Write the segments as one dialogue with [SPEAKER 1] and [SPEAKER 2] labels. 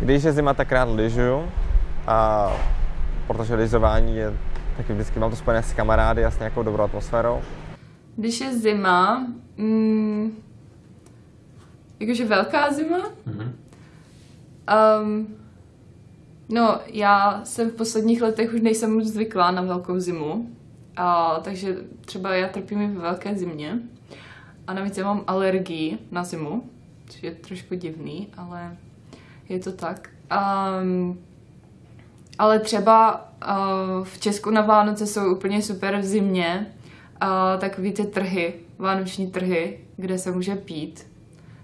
[SPEAKER 1] Když je zima, tak rád lyžuju, a protože lyžování je taky vždycky mám to spojené s kamarády a s nějakou dobrou atmosférou.
[SPEAKER 2] Když je zima, mm, jakože velká zima, mm-hmm. um, no já jsem v posledních letech už nejsem moc zvyklá na velkou zimu, a, takže třeba já trpím i ve velké zimě. A navíc já mám alergii na zimu, což je trošku divný, ale je to tak. Um, ale třeba uh, v Česku na Vánoce jsou úplně super v zimě uh, takový ty trhy, vánoční trhy, kde se může pít.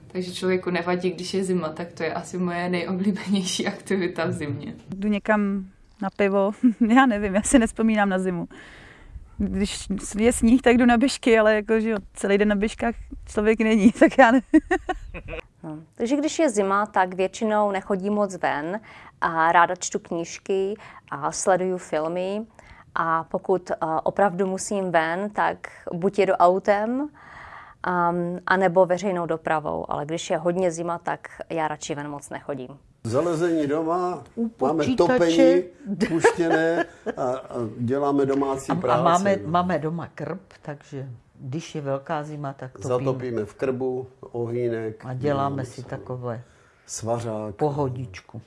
[SPEAKER 2] Takže člověku nevadí, když je zima, tak to je asi moje nejoblíbenější aktivita v zimě.
[SPEAKER 3] Jdu někam na pivo, já nevím, já si nespomínám na zimu. Když je sníh, tak jdu na běžky, ale jako, že jo, celý den na běžkách člověk není, tak já nevím.
[SPEAKER 4] Takže když je zima, tak většinou nechodím moc ven a ráda čtu knížky a sleduju filmy. A pokud uh, opravdu musím ven, tak buď jedu autem, um, anebo veřejnou dopravou. Ale když je hodně zima, tak já radši ven moc nechodím.
[SPEAKER 5] Zalezení doma, máme topení puštěné a, a děláme domácí
[SPEAKER 6] a,
[SPEAKER 5] práci.
[SPEAKER 6] A máme, máme doma krb, takže když je velká zima, tak topíme.
[SPEAKER 5] Zatopíme v krbu, ohýnek.
[SPEAKER 6] A děláme si takové
[SPEAKER 5] svařák.
[SPEAKER 6] Pohodičku.